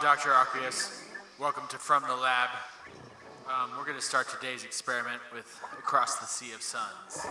Dr. Aqueous. Welcome to From the Lab. Um, we're going to start today's experiment with Across the Sea of Suns.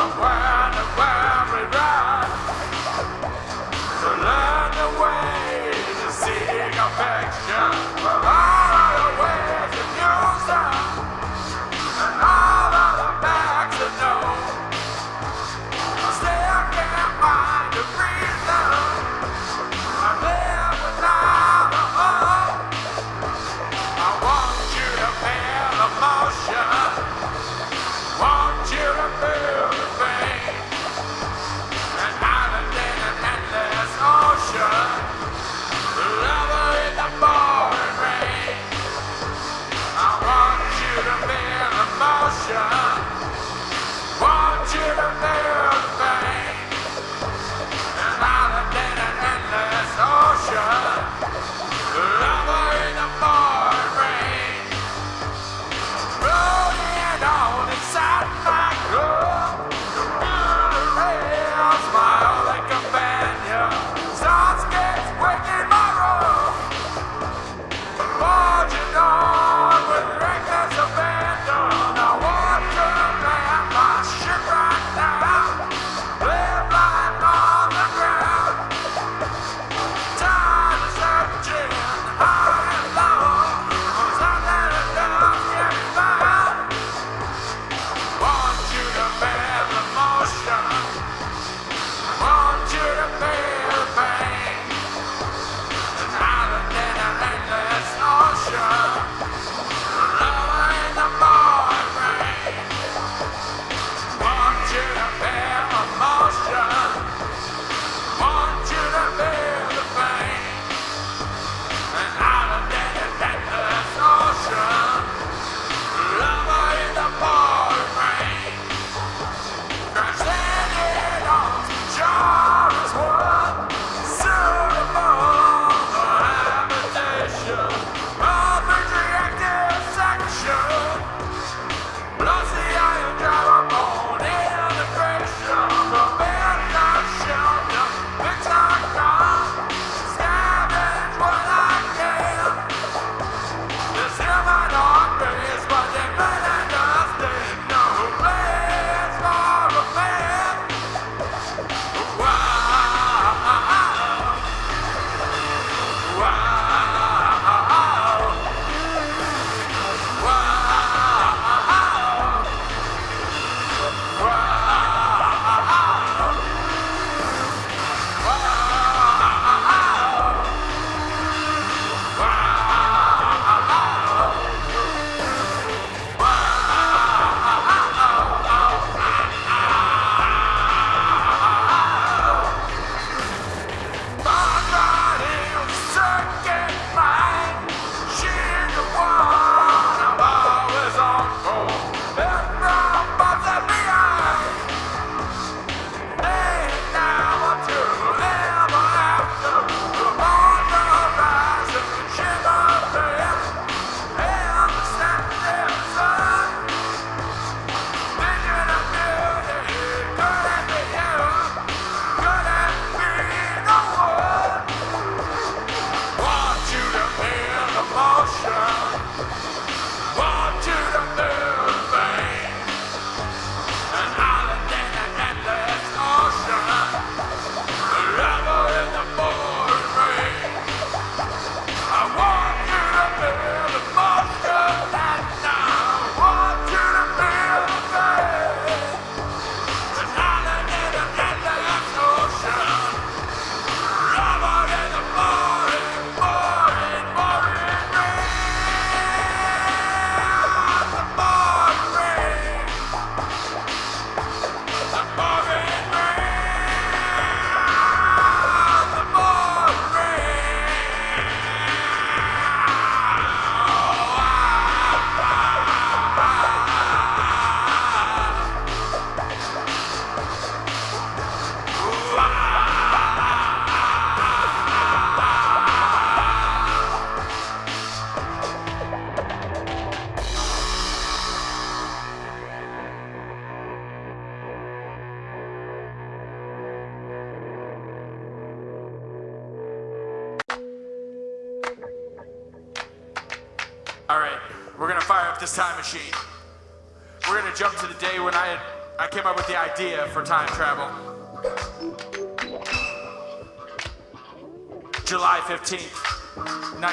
around the world.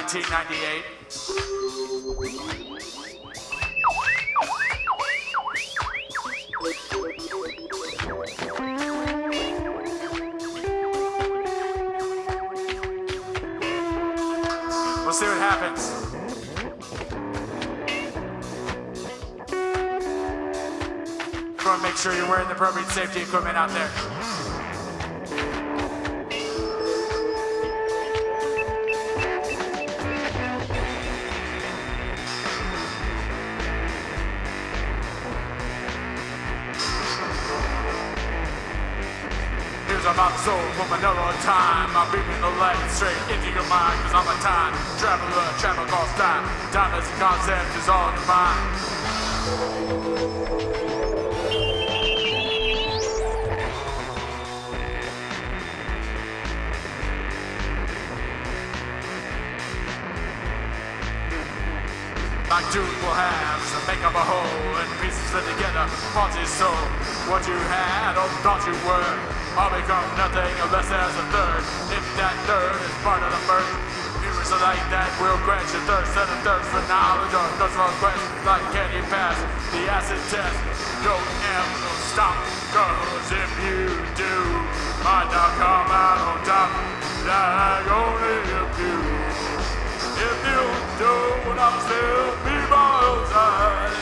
1998. The soul from another time. I'm beaming the light straight into your mind. Cause I'm a time traveler, travel across time. Time as a concept is all divine. Like two equal halves that make up a whole and pieces fit together, parts is soul. What you had or thought you were, all become nothing unless there's a third. If that third is part of the first, are like that will quench your thirst and a thirst for knowledge or thirst for questions like can you pass the acid test? Don't ever stop, cause if you do, might not come out on top like only a few. If you don't, I'll still be by your side.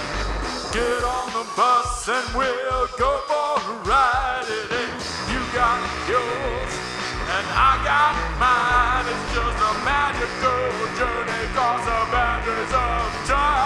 Get on the bus and we'll go for a ride. Yours and I got mine. It's just a magical journey across the boundaries of time.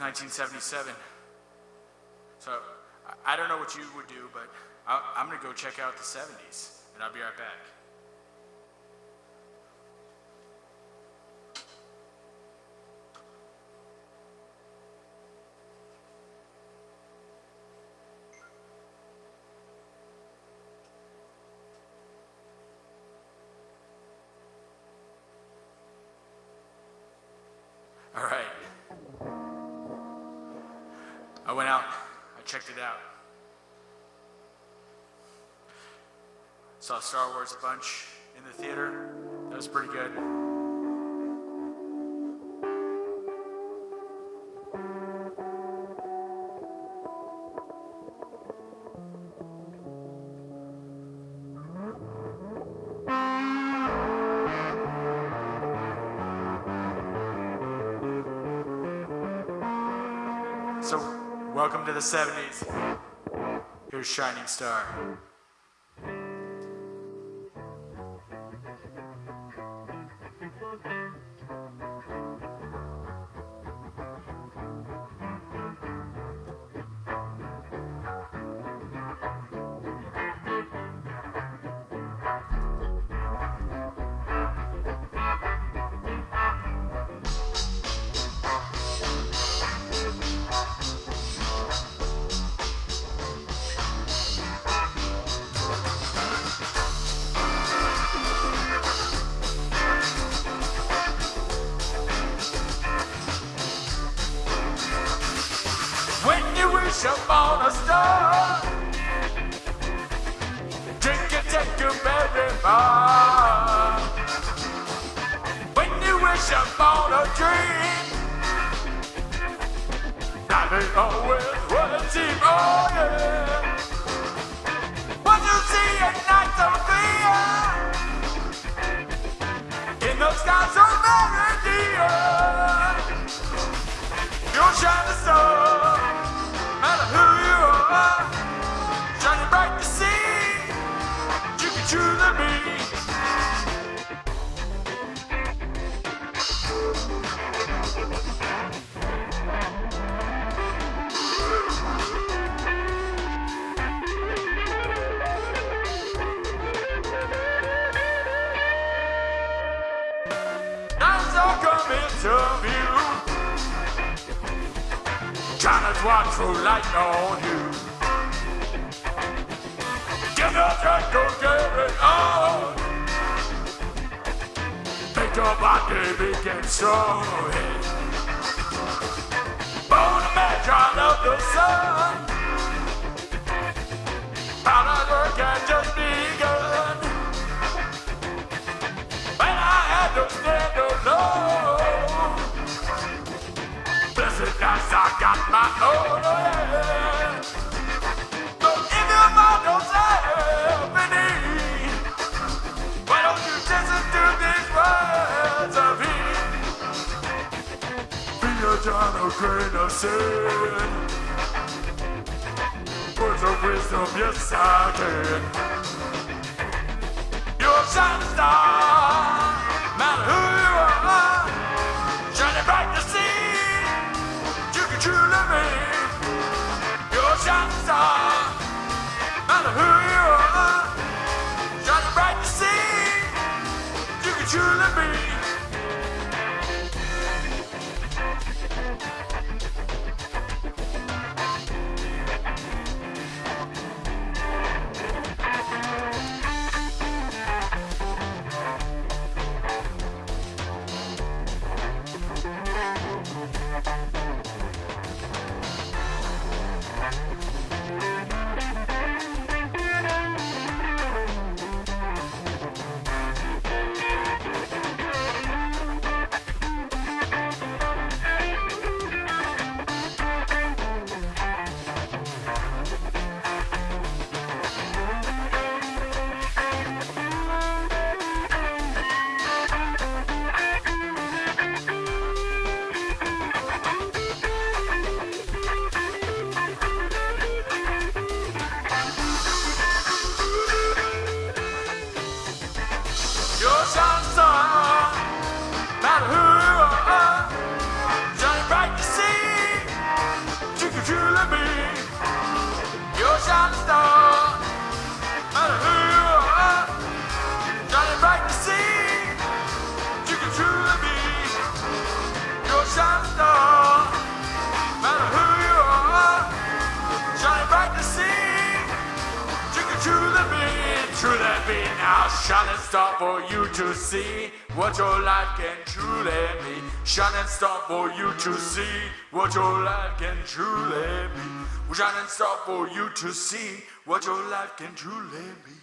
1977. So I don't know what you would do, but I'm going to go check out the 70s, and I'll be right back. Saw Star Wars a bunch in the theater. That was pretty good. So, welcome to the 70s. Here's Shining Star. China's watch through light on you. Get up and go get it on. Make your body begin strong. Born a man, child of the sun. Got my own. So if you find yourself in why don't you listen to these words of? Be a gentle grain of. Words of wisdom, yes I can. You're a shining star, you can truly be. Truly be now shining star for you to see what your life can truly be. Shining star for you to see what your life can truly be. Shining star for you to see what your life can truly be.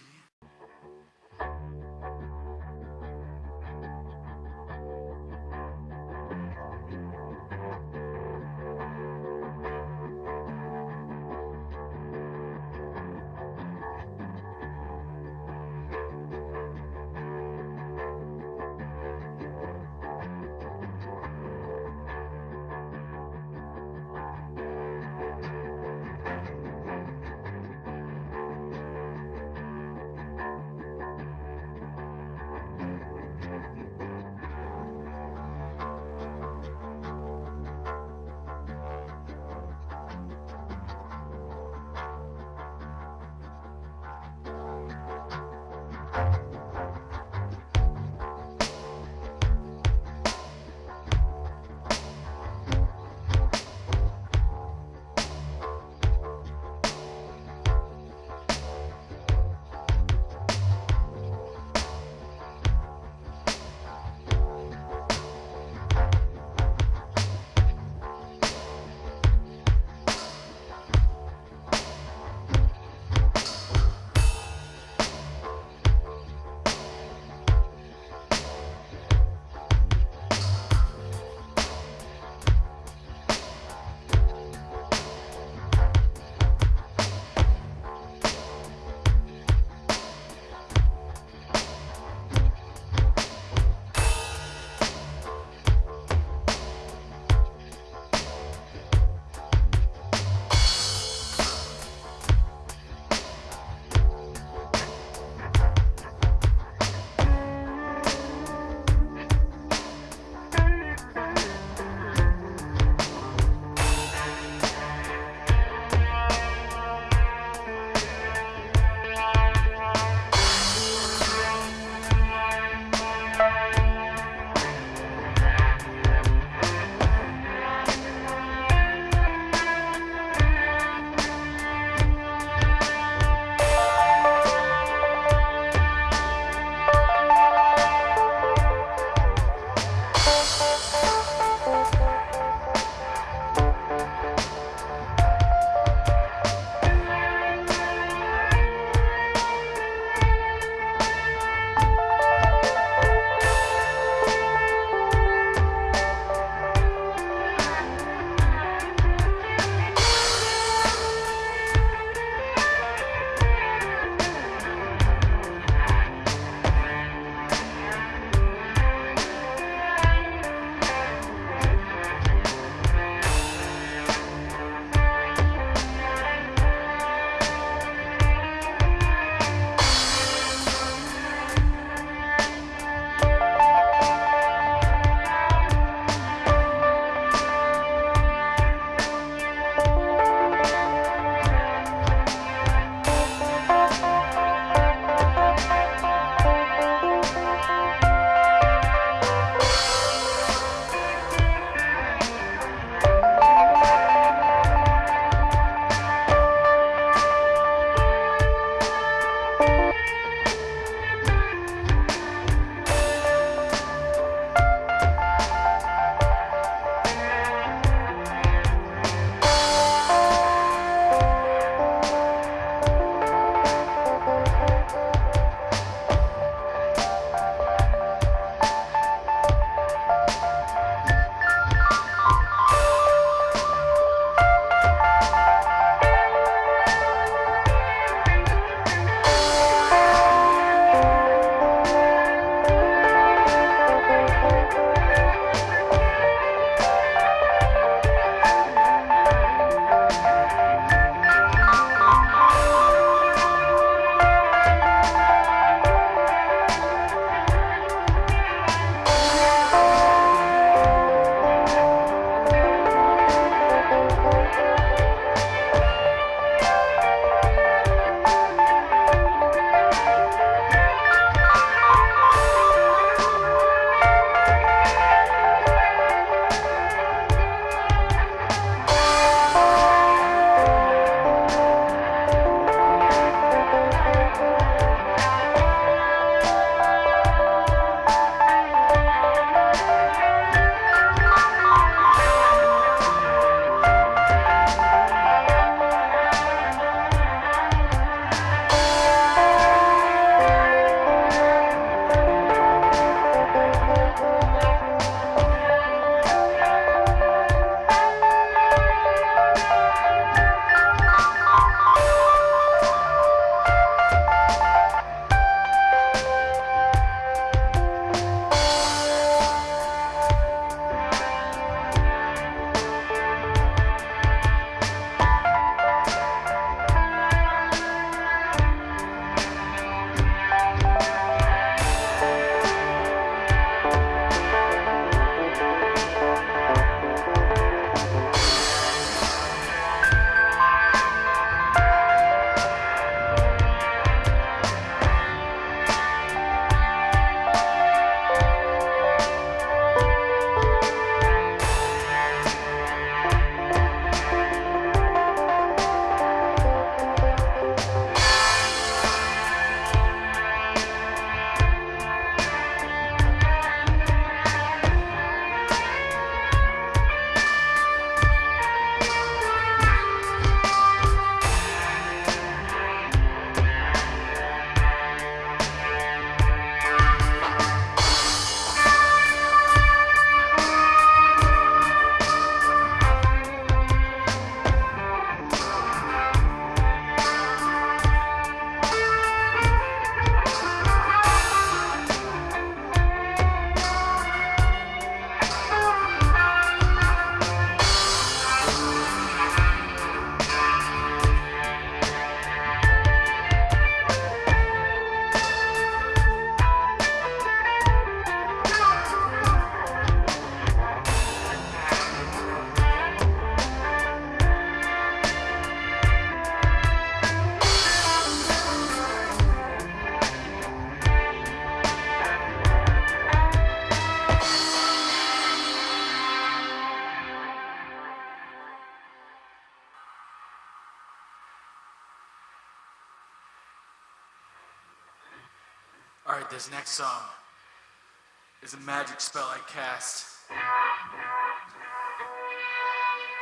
magic spell I cast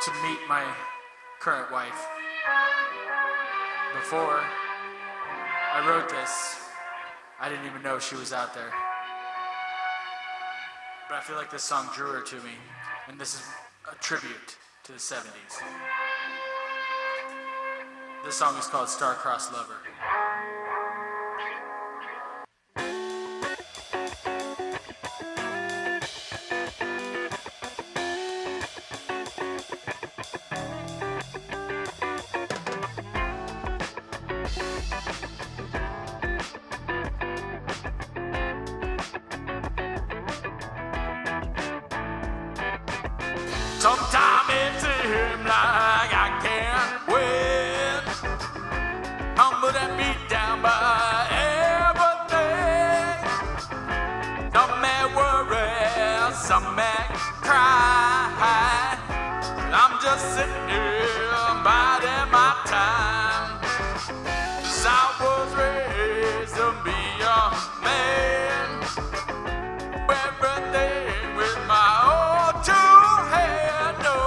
to meet my current wife. Before I wrote this, I didn't even know she was out there. But I feel like this song drew her to me, and this is a tribute to the 70s. This song is called Star-Crossed Lover. some mad, cry. I'm just sitting here biding my time. Cause I was raised to be a man. Everything with my own two hands. No,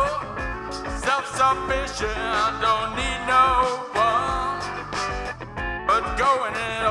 self-sufficient, don't need no one. But going it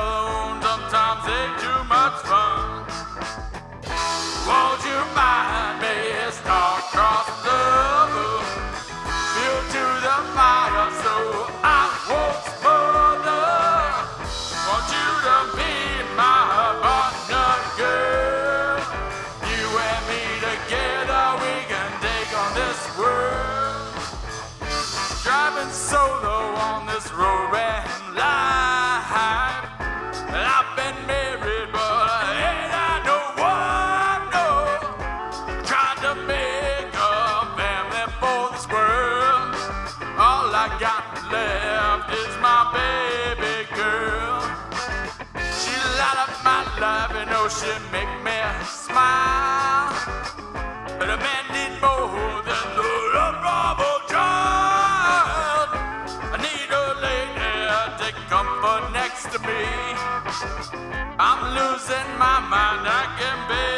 But next to me. I'm losing my mind, I can be.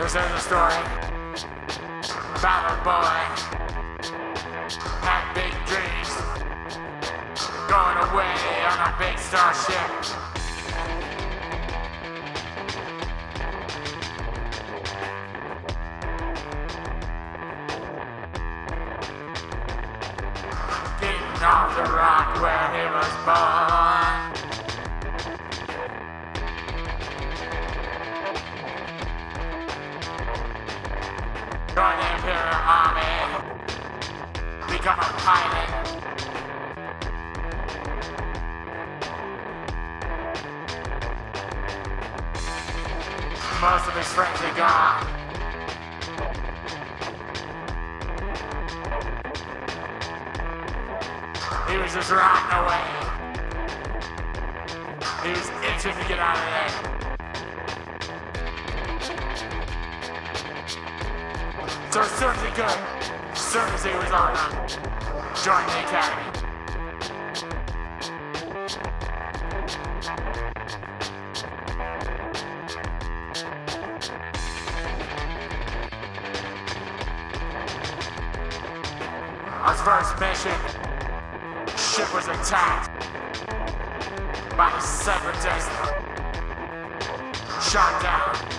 This is the story about a boy had big dreams, going away on a big starship. Our first mission. ship was attacked by the separatists. Shot down.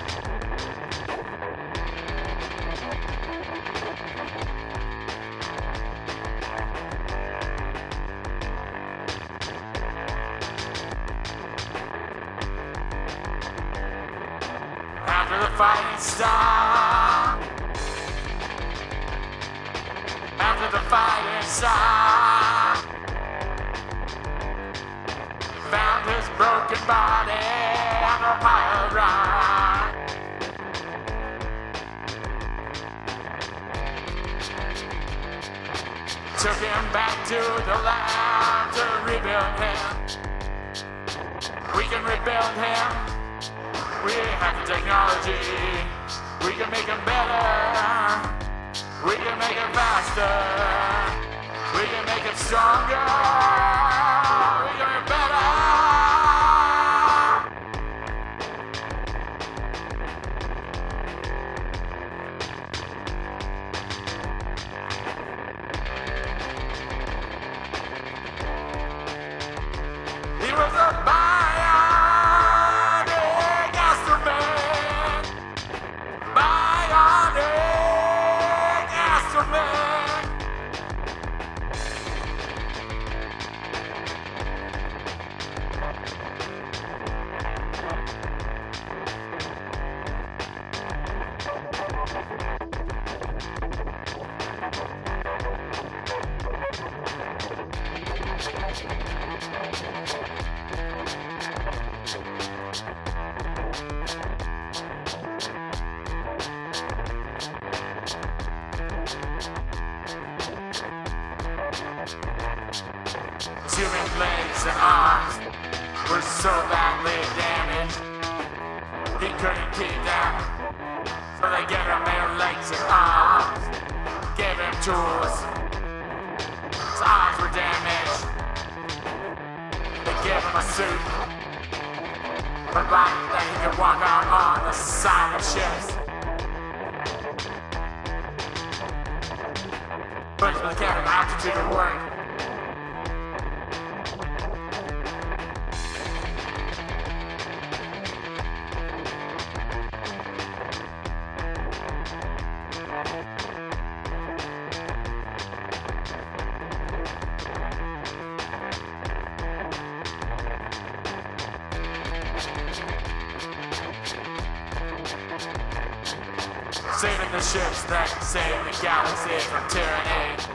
the ships that save the galaxy from tyranny.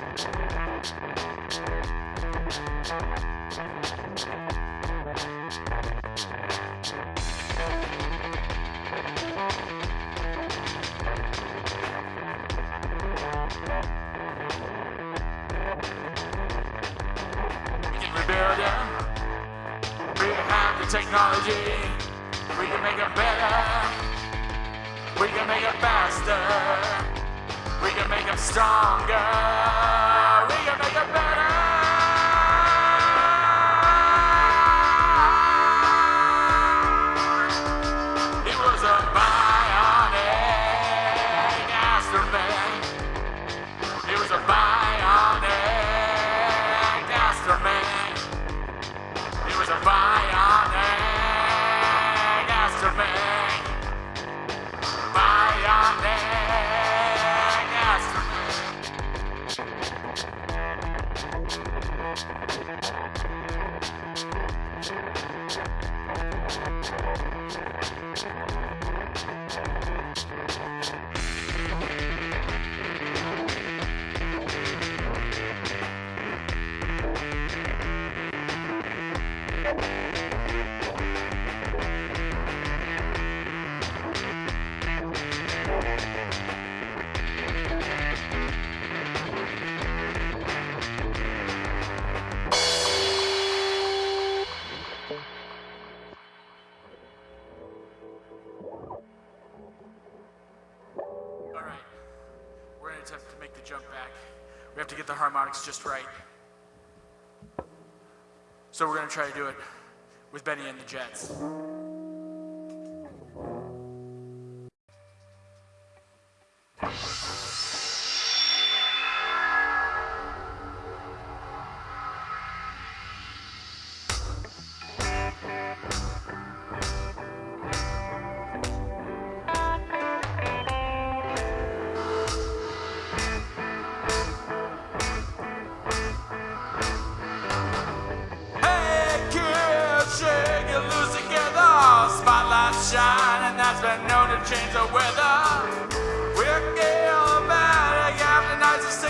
just right. So we're going to try to do it with Benny and the Jets.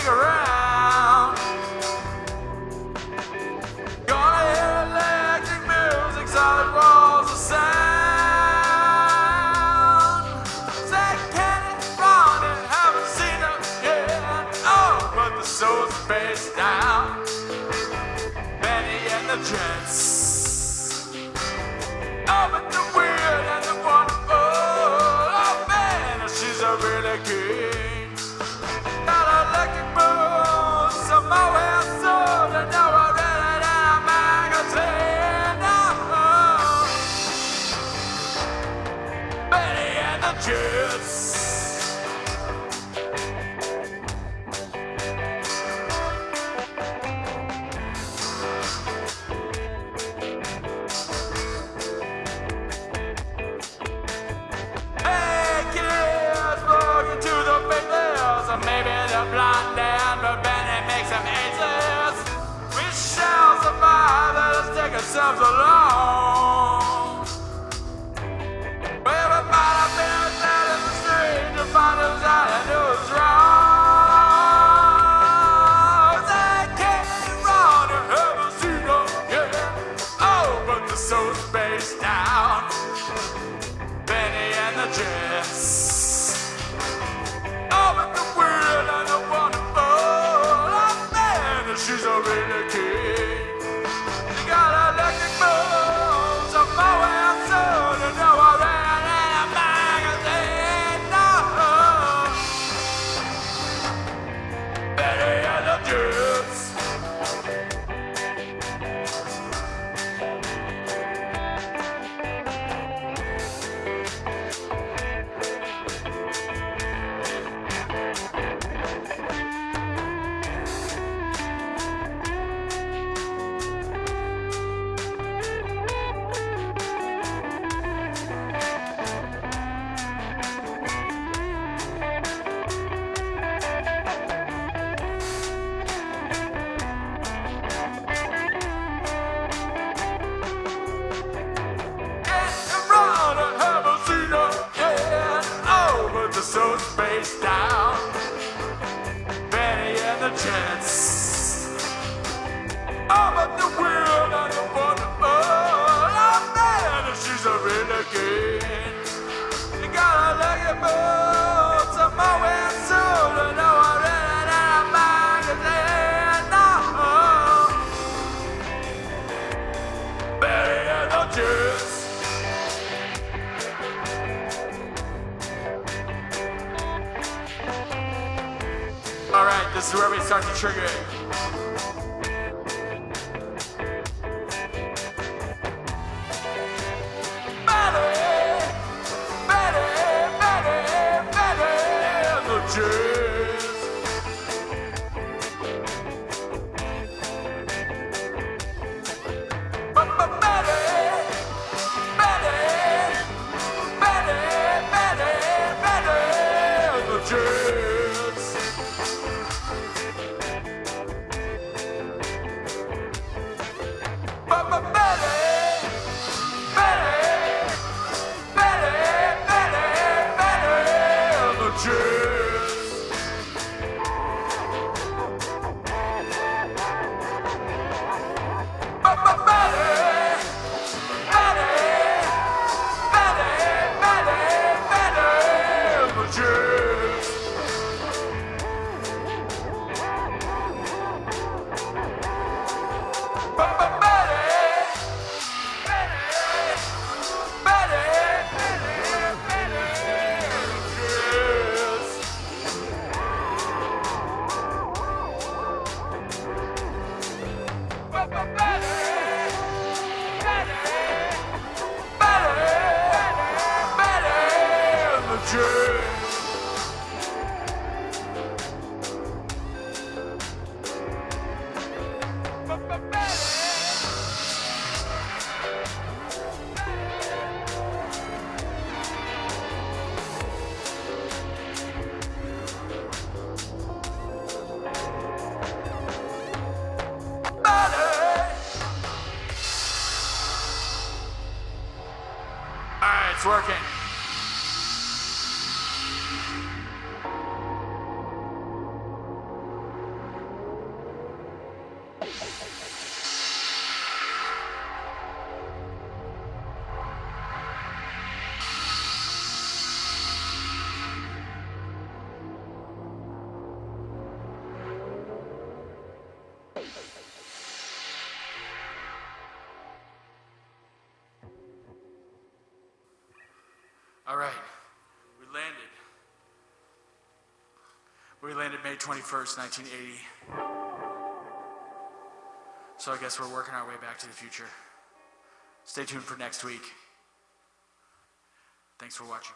cigarette. This is where we start to trigger it. May 21st, 1980. So I guess we're working our way back to the future. Stay tuned for next week. Thanks for watching.